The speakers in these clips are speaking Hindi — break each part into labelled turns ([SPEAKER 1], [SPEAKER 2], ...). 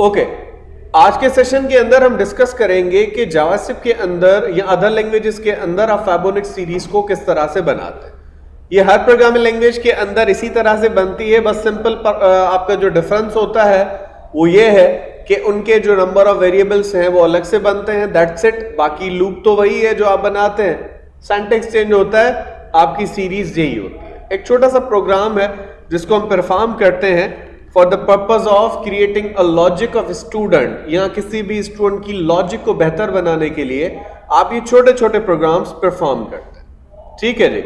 [SPEAKER 1] ओके आज के सेशन के अंदर हम डिस्कस करेंगे कि जावास्क्रिप्ट के अंदर या अदर लैंग्वेजेस के अंदर आप फैबोनिक्स सीरीज़ को किस तरह से बनाते हैं। ये हर प्रोग्रामिंग लैंग्वेज के अंदर इसी तरह से बनती है, बस सिंपल आपका जो डिफरेंस होता है, वो ये है कि उनके जो नंबर ऑफ़ वेरिएबल्स हैं, वो अलग से बनते हैं। दैट्स इट बाकी लूप तो वही है जो आप बनाते हैं। सेंटेक्स चेंज होता है, आपकी सीरीज़ यही होती है। एक छोटा सा प्रोग्राम है जिसको हम परफॉर्म करते हैं। For the purpose of creating a logic of student या किसी भी स्टूडेंट की लॉजिक को बेहतर बनाने के लिए, आप ये छोटे छोटे प्रोग्राम्स परफॉर्म करते हैं। ठीक है जी?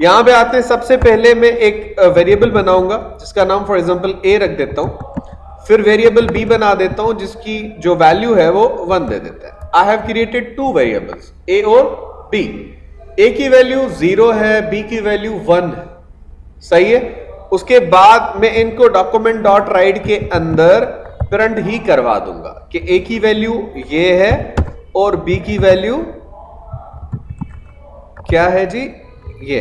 [SPEAKER 1] यहाँ पे आते हैं, सबसे पहले मैं एक वेरिएबल बनाऊँगा, जिसका नाम फॉर एग्जांपल ए रख देता हूँ। फिर वेरिएबल बी बना देता हूँ, जिसकी जो वैल्यू है वो वन दे देता है। I have created two variables A और बी ए की वैल्यू ज़ीरो है बी की वैल्यू वन है। सही है? उसके बाद मैं इनको डॉक्यूमेंट डॉट राइट के अंदर प्रिंट ही करवा दूँगा कि ए की वैल्यू ये है और बी की वैल्यू क्या है जी? ये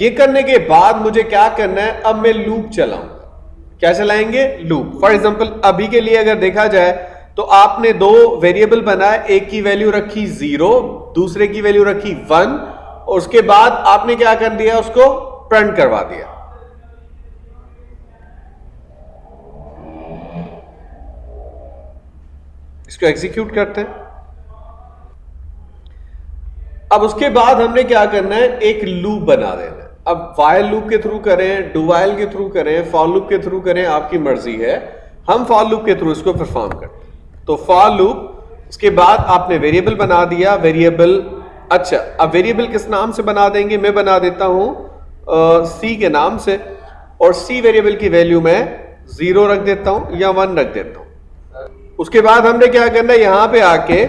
[SPEAKER 1] ये करने के बाद मुझे क्या करना है? अब मैं लूप चलाऊँगा। क्या चलाएँगे? लूप फॉर एग्जांपल अभी के लिए अगर देखा जाए तो आपने दो वेरिएबल बनाए, एक की वैल्यू रखी ज़ीरो दूसरे की वैल्यू रखी वन उसके बाद आपने क्या कर दिया, उसको प्रिंट करवा दिया। इसको एग्जीक्यूट करते हैं। अब उसके बाद हमने क्या करना है, एक लूप बना देना अब वायल लूप के थ्रू करें डुवाइल के थ्रू करें फॉर लूप के थ्रू करें, आपकी मर्ज़ी है। हम फॉर लूप के थ्रू इसको परफॉर्म करते हैं। तो फॉर लूप उसके बाद आपने वेरिएबल बना दिया वेरिएबल अच्छा अब वेरिएबल किस नाम से बना देंगे? मैं बना देता हूँ सी के नाम से, और सी वेरिएबल की वैल्यू मैं ज़ीरो रख देता हूँ या वन रख देता हूँ। उसके बाद हमने क्या करना है? यहाँ पे आके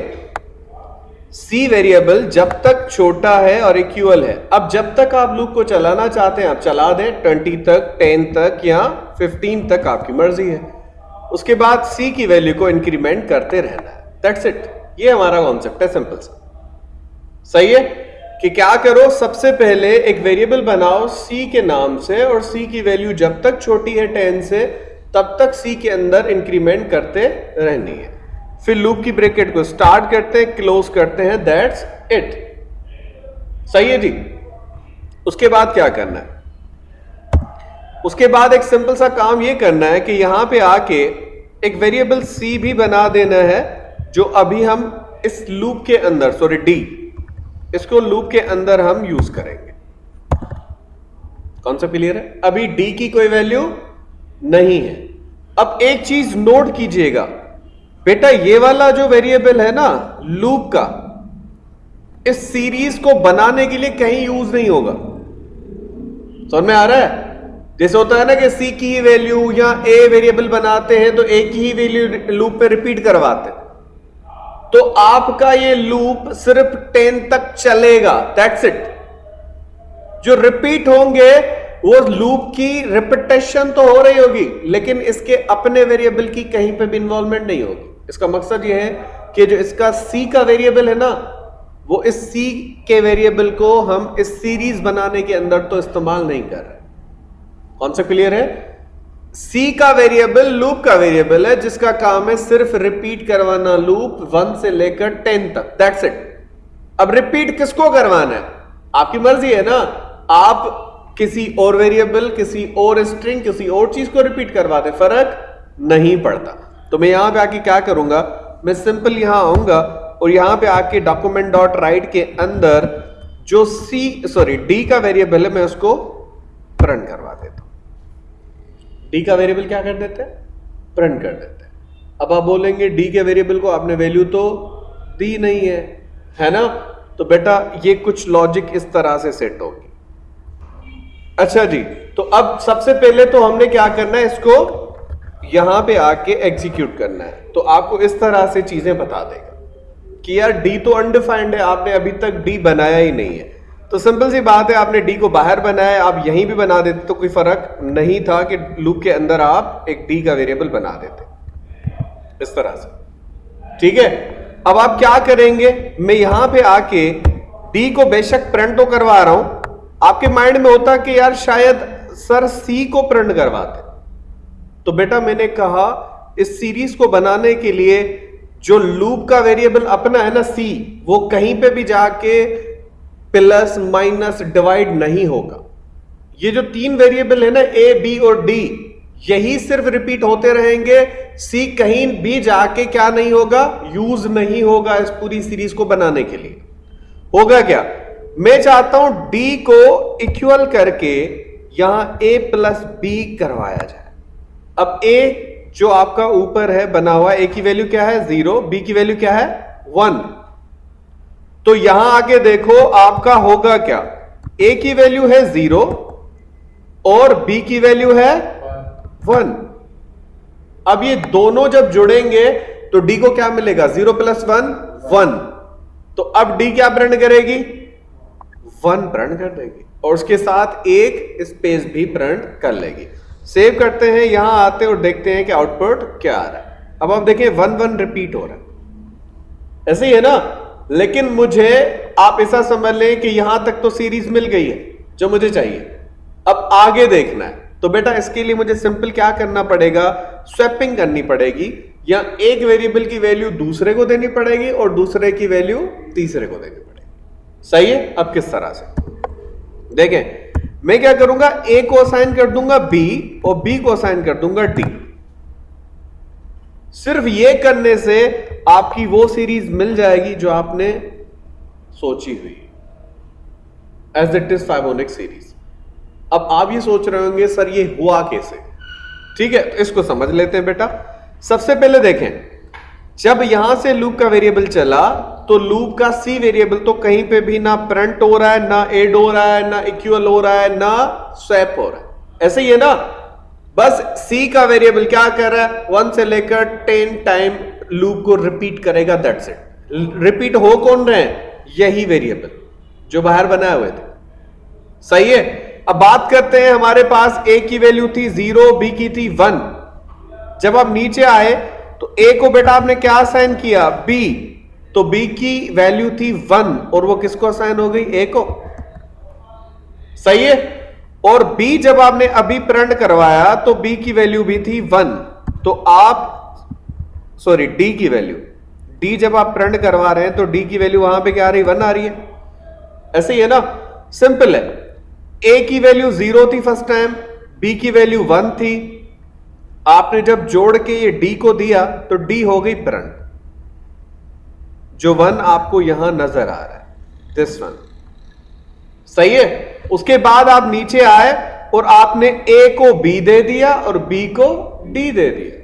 [SPEAKER 1] सी वेरिएबल जब तक छोटा है और इक्वल है। अब जब तक आप लूप को चलाना चाहते हैं, आप चला दें ट्वेंटी तक टेन तक या फिफ्टीन तक आपकी मर्ज़ी है। उसके बाद सी की वैल्यू को इंक्रीमेंट करते रहना है। दैट्स इट ये हमारा कॉन्सेप्ट है सिंपल सा। सही है? कि क्या करो, सबसे पहले एक वेरिएबल बनाओ सी के नाम से और सी की वैल्यू जब तक छोटी है टेन से, तब तक सी के अंदर इंक्रीमेंट करते रहनी है। फिर लूप की ब्रेकेट को स्टार्ट करते हैं क्लोज करते हैं दैट्स इट सही है जी? उसके बाद क्या करना है? उसके बाद एक सिंपल सा काम यह करना है कि यहाँ पे आके एक वेरिएबल सी भी बना देना है, जो अभी हम इस लूप के अंदर सॉरी डी इसको लूप के अंदर हम यूज़ करेंगे। कौन सा क्लियर है? अभी डी की कोई वैल्यू नहीं है। अब एक चीज़ नोट कीजिएगा। बेटा, ये वाला जो वेरिएबल है ना लूप का, इस सीरीज़ को बनाने के लिए कहीं यूज़ नहीं होगा। समझ में आ रहा है? जैसे होता है ना कि सी की ही वैल्यू या ए वेरिएबल बनाते हैं तो ए की ही वैल्यू लूप पे रिपीट करवाते हैं। तो आपका ये लूप सिर्फ़ टेन तक चलेगा दैट्स इट जो रिपीट होंगे, वो लूप की रिपीटेशन तो हो रही होगी, लेकिन इसके अपने वेरिएबल की कहीं पे भी इन्वॉल्वमेंट नहीं होगी। इसका मकसद ये है कि जो इसका सी का वेरिएबल है ना, वो इस सी के वेरिएबल को हम इस सीरीज़ बनाने के अंदर तो इस्तेमाल नहीं कर रहे कौन सा क्लियर है? सी का वेरिएबल लूप का वेरिएबल है, जिसका काम है सिर्फ़ रिपीट करवाना लूप वन से लेकर टेन तक। दैट्स इट अब रिपीट किसको करवाना है? आपकी मर्ज़ी है ना? आप किसी और वेरिएबल किसी और स्ट्रिंग किसी और चीज़ को रिपीट करवा दे फ़र्क नहीं पड़ता। तो मैं यहाँ पे आके क्या करूँगा? मैं सिंपल यहाँ आऊँगा और यहाँ पे आके डॉक्यूमेंट डॉट राइट के अंदर जो सी सॉरी डी का वेरिएबल है, मैं उसको प्रिंट करवा देता हूँ। डी का वेरिएबल क्या कर देते हैं? प्रिंट कर देते हैं। अब आप बोलेंगे डी के वेरिएबल को आपने वैल्यू तो दी नहीं है है ना? तो बेटा ये कुछ लॉजिक इस तरह से सेट होगी। अच्छा जी तो अब सबसे पहले तो हमने क्या करना है इसको? यहाँ पे आके एग्जीक्यूट करना है। तो आपको इस तरह से चीज़ें बता देगा कि यार डी तो अनडिफाइंड है, आपने अभी तक डी बनाया ही नहीं है। तो सिंपल सी बात है, आपने डी को बाहर बनाया, आप यहीं भी बना देते तो कोई फ़र्क नहीं था कि लूप के अंदर आप एक डी का वेरिएबल बना देते। इस तरह से। ठीक है? अब आप क्या करेंगे? मैं यहाँ पे आके डी को बेशक प्रिंट तो करवा रहा हूँ, आपके माइंड में होता कि यार शायद सर सी को प्रिंट करवाते। तो बेटा मैंने कहा, इस सीरीज़ को बनाने के लिए जो लूप का वेरिएबल अपना है ना सी वो कहीं पे भी जाके प्लस माइनस डिवाइड नहीं होगा। ये जो तीन वेरिएबल है ना ए बी और डी यही सिर्फ़ रिपीट होते रहेंगे। सी कहीं भी जाके क्या नहीं होगा यूज़ नहीं होगा इस पूरी सीरीज़ को बनाने के लिए। होगा क्या? मैं चाहता हूँ डी को इक्वल करके यहाँ ए प्लस बी करवाया जाए। अब ए जो आपका ऊपर है, बना हुआ ए की वैल्यू क्या है? ज़ीरो बी की वैल्यू क्या है? वन तो यहाँ आके देखो आपका होगा क्या? ए की वैल्यू है ज़ीरो और बी की वैल्यू है वन अब ये दोनों जब जुड़ेंगे तो डी को क्या मिलेगा? ज़ीरो प्लस वन वन तो अब डी क्या प्रिंट करेगी? वन प्रिंट कर देगी। और उसके साथ एक स्पेस भी प्रिंट कर लेगी। सेव करते हैं, यहाँ आते और देखते हैं कि आउटपुट क्या आ रहा है। अब आप देखें वन वन रिपीट हो रहा है। ऐसे ही है ना? लेकिन मुझे, आप ऐसा समझ लें कि यहाँ तक तो सीरीज़ मिल गई है, जो मुझे चाहिए। अब आगे देखना है। तो बेटा, इसके लिए मुझे सिंपल क्या करना पड़ेगा? स्वैपिंग करनी पड़ेगी, या एक वेरिएबल की वैल्यू दूसरे को देनी पड़ेगी और दूसरे की वैल्यू तीसरे को देनी पड़ेगी। सही है? अब किस तरह से? देखें, मैं क्या करूँगा? ए को असाइन कर दूँगा बी और बी को असाइन कर दूँगा डी सिर्फ़ ये करने से आपकी वो सीरीज़ मिल जाएगी जो आपने सोची हुई। As it is Fibonacci series अब आप ये सोच रहे होंगे, सर, ये हुआ कैसे? ठीक है तो इसको समझ लेते हैं बेटा। सबसे पहले देखें, जब यहाँ से लूप का वेरिएबल चला तो लूप का सी वेरिएबल तो कहीं पे भी ना प्रिंट हो रहा है, ना एड हो रहा है, ना इक्वल हो रहा है, ना स्वैप हो रहा है। ऐसे ही है ना? बस सी का वेरिएबल क्या कर रहा है? वन से लेकर टेन टाइम लूप को रिपीट करेगा दैट्स इट रिपीट हो कौन रहे हैं? यही वेरिएबल जो बाहर बनाए हुए थे। सही है? अब बात करते हैं, हमारे पास ए की वैल्यू थी ज़ीरो बी की थी वन जब आप नीचे आए तो ए को बेटा आपने क्या असाइन किया? बी तो बी की वैल्यू थी वन और वो किसको असाइन हो गई? ए को। सही है? और बी जब आपने अभी प्रिंट करवाया तो बी की वैल्यू भी थी वन तो आप सॉरी डी की वैल्यू डी जब आप प्रिंट करवा रहे हैं तो डी की वैल्यू वहाँ पे क्या आ रही वन आ रही है. ऐसे ही है ना? सिंपल है. ए की वैल्यू ज़ीरो थी फ़र्स्ट टाइम बी की वैल्यू वन थी. आपने जब जोड़ के ये डी को दिया तो डी हो गई प्रिंट जो वन आपको यहाँ नज़र आ रहा है. दिस वन सही है? उसके बाद आप नीचे आए और आपने ए को बी दे दिया और बी को डी दे दिया।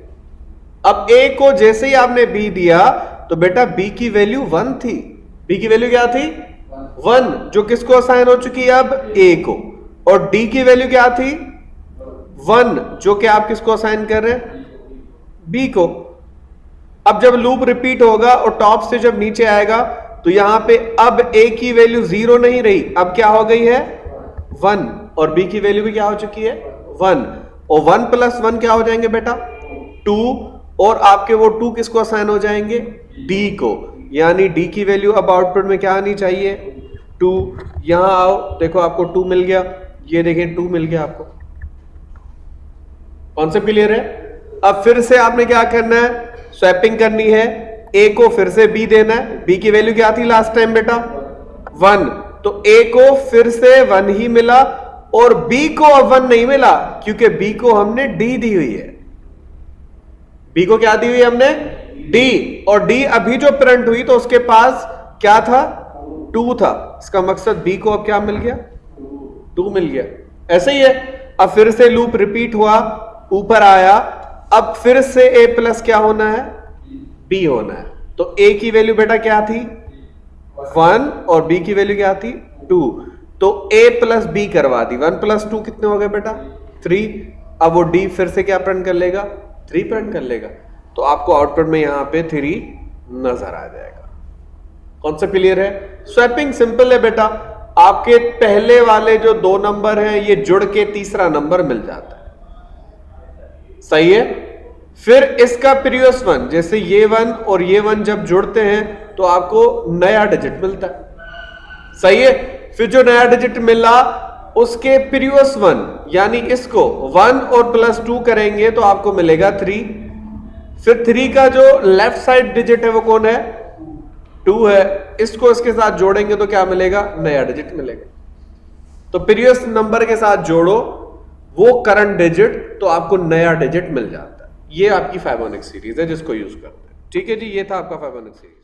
[SPEAKER 1] अब ए को जैसे ही आपने बी दिया तो बेटा बी की वैल्यू वन थी। बी की वैल्यू क्या थी? वन जो किसको असाइन हो चुकी है अब? ए को। और डी की वैल्यू क्या थी? वन जो कि आप किसको असाइन कर रहे हैं? बी को। अब जब लूप रिपीट होगा और टॉप से जब नीचे आएगा तो यहाँ पे अब ए की वैल्यू ज़ीरो नहीं रही। अब क्या हो गई है? वन और बी की वैल्यू भी क्या हो चुकी है? वन। और वन प्लस वन क्या हो जाएँगे बेटा? टू। और आपके वो टू किसको असाइन हो जाएँगे? डी को। यानी डी की वैल्यू अब आउटपुट में क्या आनी चाहिए? टू। यहाँ आओ। देखो आपको टू मिल गया। ये देखें, टू मिल गया आपको। कॉन्सेप्ट क्लियर है? अब फिर से आपने क्या करना है? स्वैपिंग करनी है। ए को फिर से बी देना है। बी की वैल्यू क्या थी लास्ट टाइम बेटा? वन तो ए को फिर से वन ही मिला और बी को अब वन नहीं मिला, क्योंकि बी को हमने डी दी हुई है। बी को क्या दी हुई हमने? डी और डी अभी जो प्रिंट हुई तो उसके पास क्या था? टू था। इसका मकसद बी को अब क्या मिल गया? टू मिल गया। ऐसे ही है। अब फिर से लूप रिपीट हुआ, ऊपर आया। अब फिर से ए प्लस क्या होना है? बी होना है। तो ए की वैल्यू बेटा क्या थी? वन और बी की वैल्यू क्या थी टू तो ए प्लस बी करवा दी। वन प्लस टू कितने हो गए बेटा? थ्री अब वो डी फिर से क्या प्रिंट कर लेगा? थ्री प्रिंट कर लेगा। तो आपको आउटपुट में यहाँ पे थ्री नज़र आ जाएगा। कौन सा क्लियर है? स्वैपिंग सिंपल है बेटा। आपके पहले वाले जो दो नंबर हैं, ये जुड़ के तीसरा नंबर मिल जाता है। सही है? फिर इसका प्रीवियस वन जैसे ये वन और ये वन जब जुड़ते हैं तो आपको नया डिजिट मिलता है। सही है? फिर जो नया डिजिट मिला, उसके प्रीवियस वन यानी इसको वन और प्लस टू करेंगे तो आपको मिलेगा थ्री फिर थ्री का जो लेफ़्ट साइड डिजिट है, वो कौन है? टू है। इसको इसके साथ जोड़ेंगे तो क्या मिलेगा? नया डिजिट मिलेगा। तो प्रीवियस नंबर के साथ जोड़ो, वो करंट डिजिट तो आपको नया डिजिट मिल जाता ये आपकी फाइबोनिक सीरीज़ है, जिसको यूज़ करते हैं। ठीक है जी, ये था आपका फाइबोनिक सीरीज़